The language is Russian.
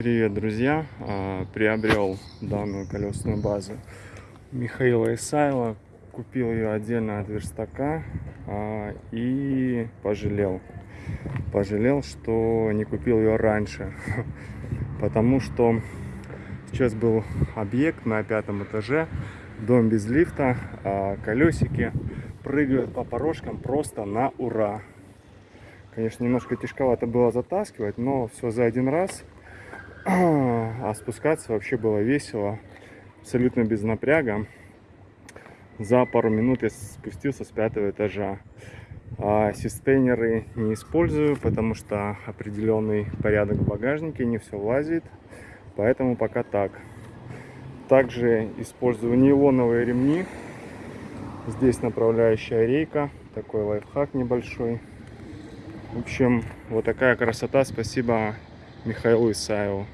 Привет, друзья! А, Приобрел данную колесную базу Михаила Исаева. Купил ее отдельно от верстака а, и пожалел. Пожалел, что не купил ее раньше. Потому что сейчас был объект на пятом этаже, дом без лифта, а колесики прыгают по порожкам просто на ура. Конечно, немножко тяжковато было затаскивать, но все за один раз – а спускаться вообще было весело, абсолютно без напряга. За пару минут я спустился с пятого этажа. А систейнеры не использую, потому что определенный порядок в багажнике, не все влазит. Поэтому пока так. Также использую нейлоновые ремни. Здесь направляющая рейка. Такой лайфхак небольшой. В общем, вот такая красота. Спасибо Михаилу Исаеву.